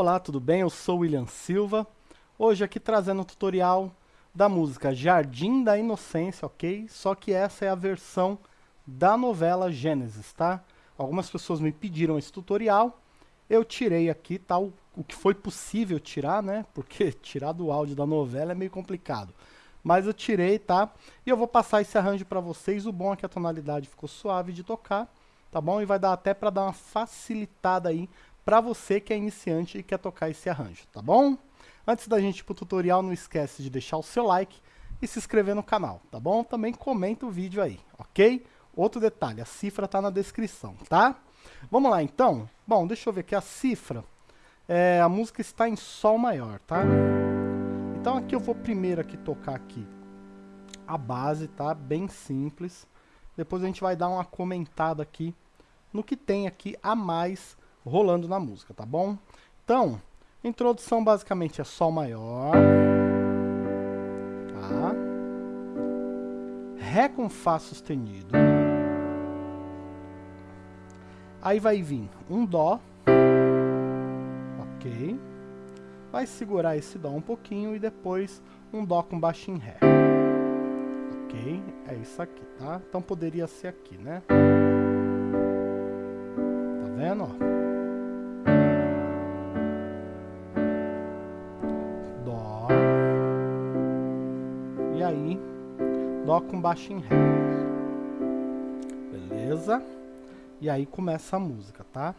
Olá, tudo bem? Eu sou William Silva. Hoje aqui trazendo um tutorial da música Jardim da Inocência, ok? Só que essa é a versão da novela Gênesis, tá? Algumas pessoas me pediram esse tutorial, eu tirei aqui, tá? O, o que foi possível tirar, né? Porque tirar do áudio da novela é meio complicado. Mas eu tirei, tá? E eu vou passar esse arranjo para vocês. O bom é que a tonalidade ficou suave de tocar, tá bom? E vai dar até para dar uma facilitada aí para você que é iniciante e quer tocar esse arranjo, tá bom? Antes da gente ir pro tutorial, não esquece de deixar o seu like e se inscrever no canal, tá bom? Também comenta o vídeo aí, ok? Outro detalhe, a cifra tá na descrição, tá? Vamos lá então? Bom, deixa eu ver aqui a cifra. É, a música está em Sol maior, tá? Então aqui eu vou primeiro aqui tocar aqui a base, tá? Bem simples. Depois a gente vai dar uma comentada aqui no que tem aqui a mais rolando na música, tá bom? Então, introdução basicamente é Sol maior, tá? Ré com Fá sustenido. Aí vai vir um Dó, ok? Vai segurar esse Dó um pouquinho e depois um Dó com baixo em Ré. Ok? É isso aqui, tá? Então poderia ser aqui, né? Tá vendo, ó? Dó com baixo em Ré. Beleza? E aí começa a música, tá?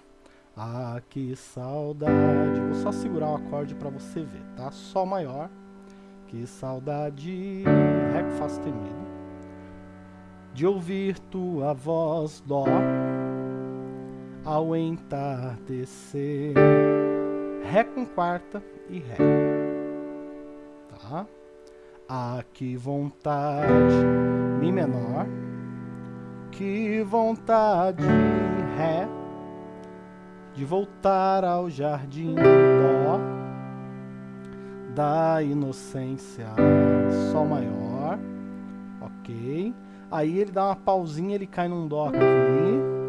Ah, que saudade. Vou só segurar o acorde para você ver, tá? Sol maior. Que saudade. Ré com Fá sustenido. De ouvir tua voz, Dó. Ao entardecer. Ré com quarta e Ré. Tá? Ah, que vontade, Mi menor, que vontade, Ré, de voltar ao jardim, Dó, da inocência, Sol maior, ok. Aí ele dá uma pausinha, ele cai num Dó aqui,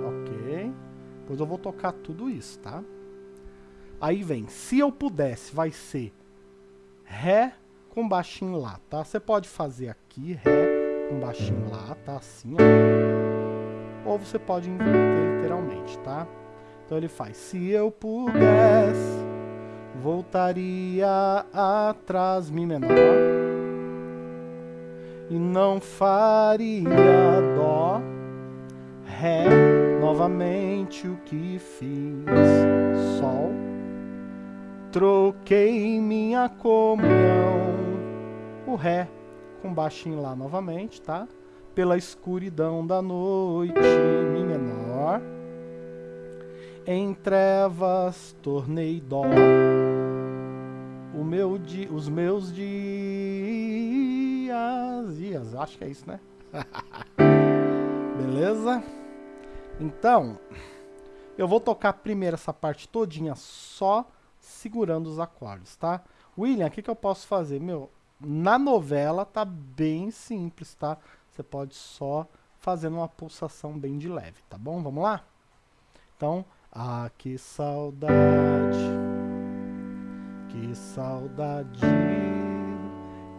ok. Depois eu vou tocar tudo isso, tá? Aí vem, se eu pudesse, vai ser Ré, com baixinho lá, tá? Você pode fazer aqui, Ré com baixinho lá, tá? Assim, ó. Ou você pode inverter literalmente, tá? Então ele faz, se eu pudesse, voltaria atrás, Mi menor. E não faria Dó, Ré, novamente o que fiz, Sol Troquei minha comunhão, o Ré com baixinho lá novamente, tá? Pela escuridão da noite, Mi menor. Em trevas tornei dó, o meu di, os meus dias, dias, acho que é isso, né? Beleza? Então, eu vou tocar primeiro essa parte todinha só segurando os acordes, tá? William, o que, que eu posso fazer? Meu, na novela tá bem simples, tá? Você pode só fazer uma pulsação bem de leve, tá bom? Vamos lá? Então, ah, que saudade, que saudade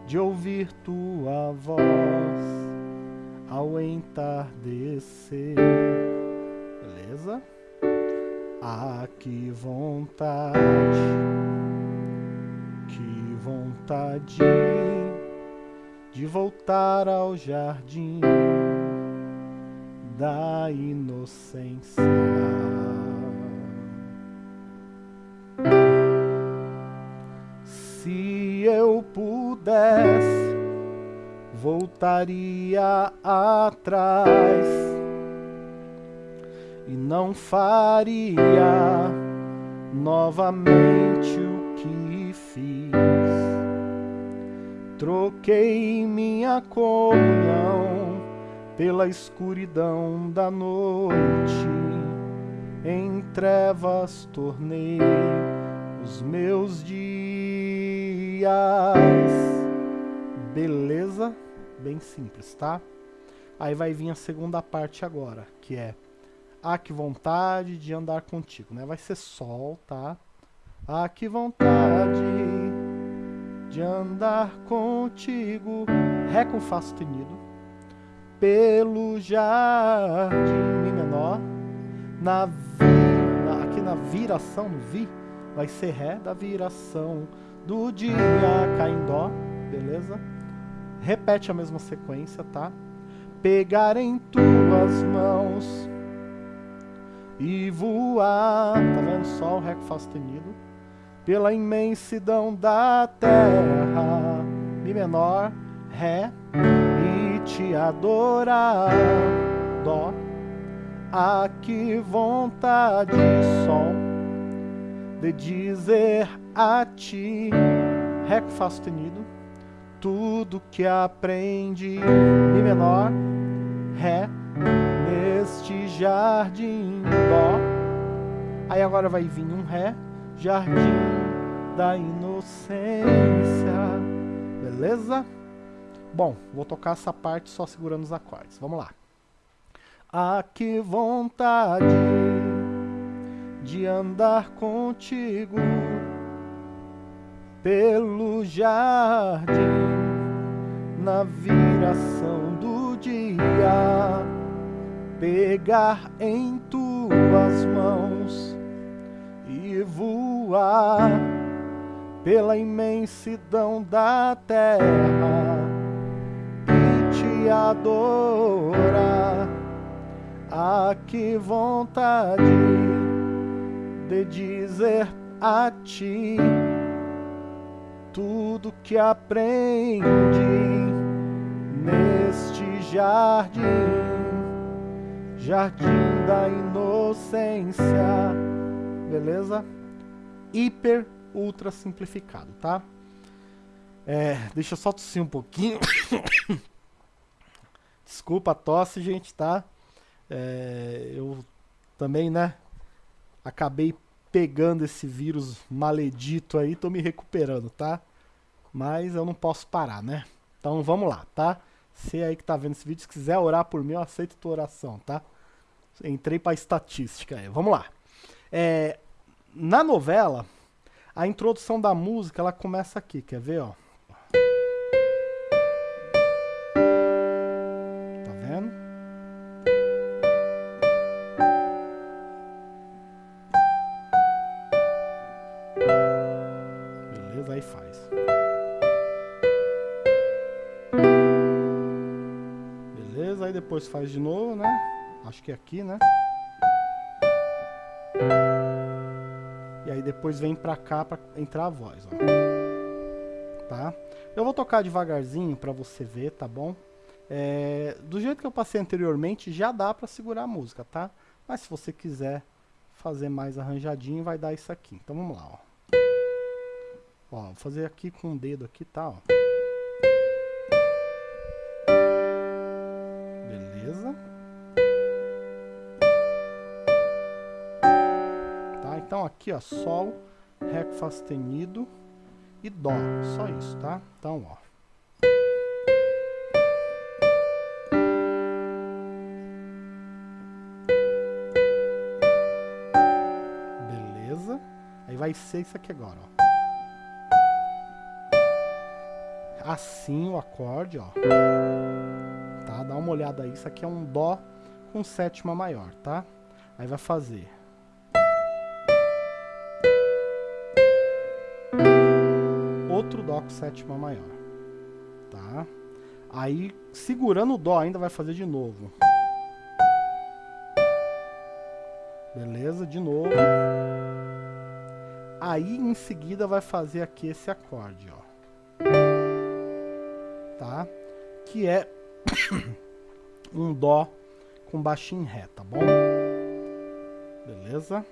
de ouvir tua voz ao entardecer. Beleza? Ah, que vontade, que vontade de voltar ao jardim da inocência. Se eu pudesse, voltaria atrás e não faria novamente Troquei minha comunhão pela escuridão da noite, em trevas tornei os meus dias. Beleza? Bem simples, tá? Aí vai vir a segunda parte agora, que é ah, que vontade de andar contigo, né? Vai ser Sol, tá? Ah, que vontade de andar contigo. Ré com Fá sustenido. Pelo jardim Mi menor. Na vi, na, aqui na viração, no Vi, vai ser Ré da viração do dia Cá em Dó. Beleza? Repete a mesma sequência, tá? Pegar em tuas mãos e voar. Tá vendo? Sol, Ré com Fá sustenido pela imensidão da terra, Mi menor, Ré, e te adorar, Dó, a que vontade, Sol, de dizer a ti, Ré com Fá sustenido, tudo que aprendi, Mi menor, Ré, neste jardim, Dó, aí agora vai vir um Ré, jardim da inocência. Beleza? Bom, vou tocar essa parte só segurando os acordes. Vamos lá. Ah, que vontade de andar contigo pelo jardim na viração do dia, pegar em tuas mãos e voar pela imensidão da terra e te adorar. Ah, que vontade de dizer a ti tudo que aprendi neste jardim, jardim da inocência beleza? Hiper, ultra simplificado, tá? É, deixa eu só tossir um pouquinho. Desculpa a tosse, gente, tá? É, eu também, né? Acabei pegando esse vírus maledito aí, tô me recuperando, tá? Mas eu não posso parar, né? Então vamos lá, tá? Você aí que tá vendo esse vídeo, se quiser orar por mim, eu aceito tua oração, tá? Entrei pra estatística aí. Vamos lá. É, na novela, a introdução da música ela começa aqui, quer ver, ó? Tá vendo? Beleza, aí faz. Beleza, aí depois faz de novo, né? Acho que é aqui, né? E aí depois vem pra cá pra entrar a voz, ó. Tá? Eu vou tocar devagarzinho pra você ver, tá bom? É, do jeito que eu passei anteriormente, já dá pra segurar a música, tá? Mas se você quiser fazer mais arranjadinho, vai dar isso aqui. Então vamos lá, ó. Ó, vou fazer aqui com o dedo aqui, tá, ó. Então aqui, ó, Sol, Ré com Fá sustenido e Dó. Só isso, tá? Então, ó. Beleza. Aí vai ser isso aqui agora, ó. Assim o acorde, ó. Tá? Dá uma olhada aí. Isso aqui é um Dó com sétima maior, tá? Aí vai fazer outro Dó com sétima maior, tá? Aí, segurando o Dó ainda vai fazer de novo. Beleza? De novo. Aí, em seguida, vai fazer aqui esse acorde, ó. Tá? Que é um Dó com baixinho Ré, tá bom? Beleza?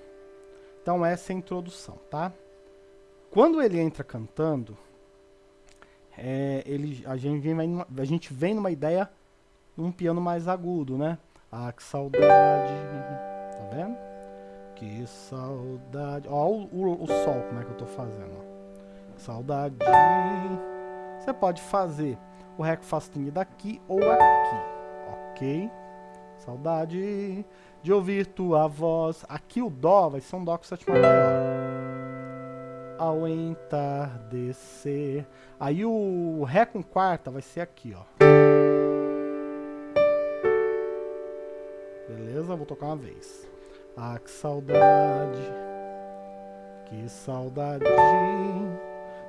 Então, essa é a introdução, tá? Quando ele entra cantando, é, ele, a, gente vem, a gente vem numa ideia um piano mais agudo, né? Ah, que saudade. Tá vendo? Que saudade. Ó, o, o, o sol, como é que eu tô fazendo, ó. Saudade. Você pode fazer o ré com sustenido aqui ou aqui, ok? Saudade de ouvir tua voz. Aqui o dó vai ser um dó com sétima maior ao entardecer. Aí o Ré com quarta vai ser aqui, ó. Beleza? Vou tocar uma vez. Ah, que saudade, que saudade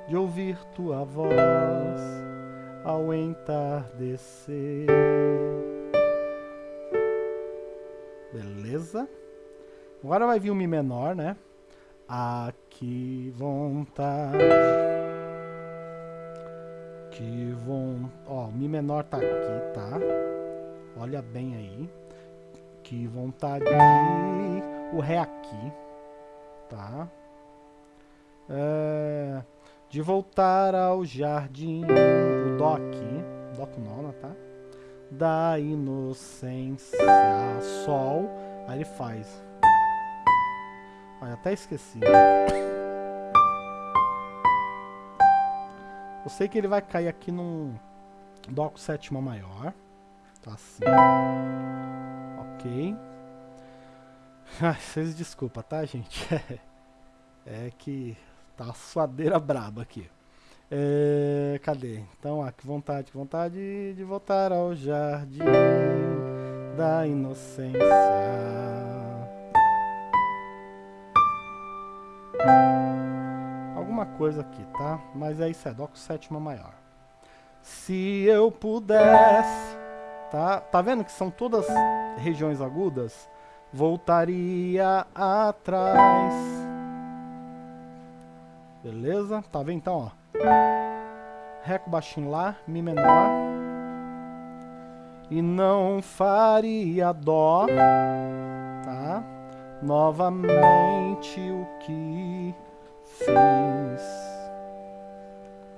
de ouvir tua voz ao entardecer. Beleza? Agora vai vir o Mi menor, né? Ah, que vontade. Que vontade. Ó, Mi menor tá aqui, tá? Olha bem aí. Que vontade. O Ré aqui, tá? É, de voltar ao jardim. O Dó aqui. Dó com nona, tá? Da inocência. Sol. Aí ele faz. Até esqueci. Eu sei que ele vai cair aqui num Dó com sétima maior. Tá assim. Ok. Ai, vocês desculpa, tá, gente? é que tá a suadeira braba aqui. É, cadê? Então, ah, que vontade, que vontade de voltar ao jardim da inocência. Coisa aqui, tá? Mas é isso, é Dó com sétima maior. Se eu pudesse, tá? Tá vendo que são todas regiões agudas? Voltaria atrás. Beleza? Tá vendo então, ó? Ré com baixinho lá, Mi menor. E não faria Dó, tá? novamente o que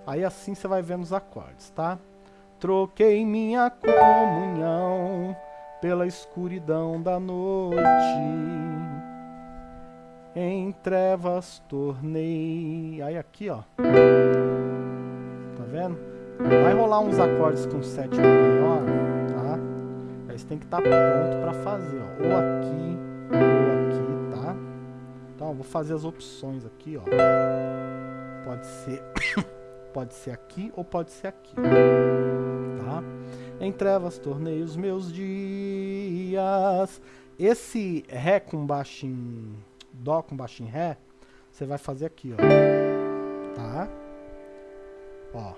Aí assim você vai vendo os acordes, tá? Troquei minha comunhão pela escuridão da noite. Em trevas tornei. Aí aqui, ó. Tá vendo? Vai rolar uns acordes com sétima maior, tá? Aí você tem que estar tá pronto para fazer, ó. Ou aqui, então, vou fazer as opções aqui, ó. Pode ser, pode ser aqui ou pode ser aqui, tá? Em trevas tornei os meus dias. Esse Ré com baixinho, Dó com baixinho Ré, você vai fazer aqui, ó. Tá? Ó.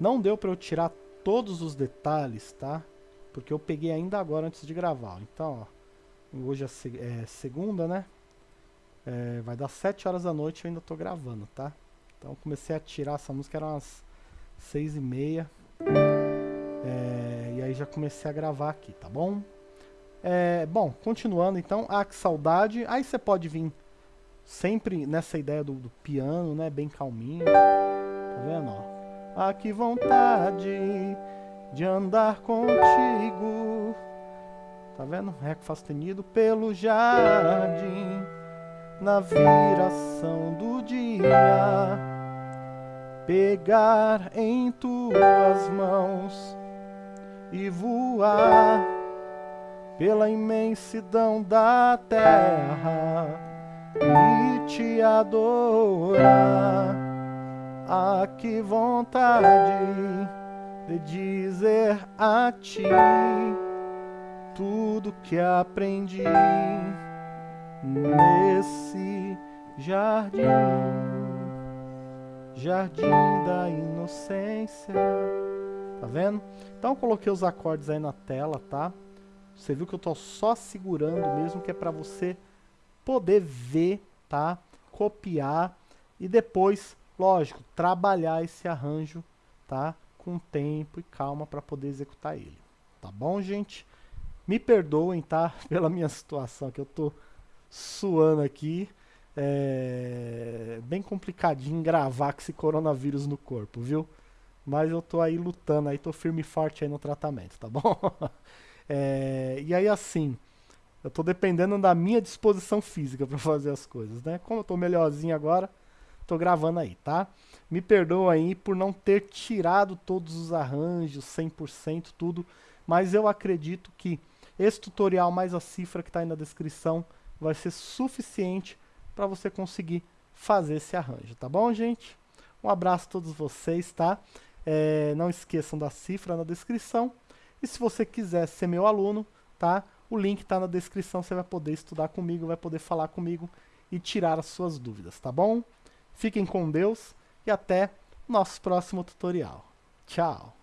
Não deu para eu tirar todos os detalhes, tá? Porque eu peguei ainda agora antes de gravar. Então, ó. Hoje é, é segunda, né? É, vai dar 7 horas da noite e eu ainda tô gravando, tá? Então comecei a tirar essa música, era umas 6 e meia. É, e aí já comecei a gravar aqui, tá bom? É, bom, continuando então, ah, que saudade. Aí você pode vir sempre nessa ideia do, do, piano, né? Bem calminho. Tá vendo? Ó? Ah, que vontade de andar contigo Tá vendo? Ré sustenido pelo jardim, na viração do dia, pegar em tuas mãos e voar pela imensidão da terra e te adorar. Ah, que vontade de dizer a ti tudo que aprendi nesse jardim, jardim da inocência. Tá vendo? Então coloquei os acordes aí na tela, tá? Você viu que eu tô só segurando mesmo, que é para você poder ver, tá? Copiar e depois, lógico, trabalhar esse arranjo, tá? Com tempo e calma para poder executar ele. Tá bom, gente? Me perdoem, tá? Pela minha situação, que eu tô suando aqui. É bem complicadinho gravar com esse coronavírus no corpo, viu? Mas eu tô aí lutando, aí tô firme e forte aí no tratamento, tá bom? É, e aí assim, eu tô dependendo da minha disposição física para fazer as coisas, né? Como eu tô melhorzinho agora, tô gravando aí, tá? Me perdoa aí por não ter tirado todos os arranjos, 100%, tudo, mas eu acredito que esse tutorial mais a cifra que está aí na descrição vai ser suficiente para você conseguir fazer esse arranjo, tá bom, gente? Um abraço a todos vocês, tá? É, não esqueçam da cifra na descrição. E se você quiser ser meu aluno, tá? O link está na descrição, você vai poder estudar comigo, vai poder falar comigo e tirar as suas dúvidas, tá bom? Fiquem com Deus e até nosso próximo tutorial. Tchau!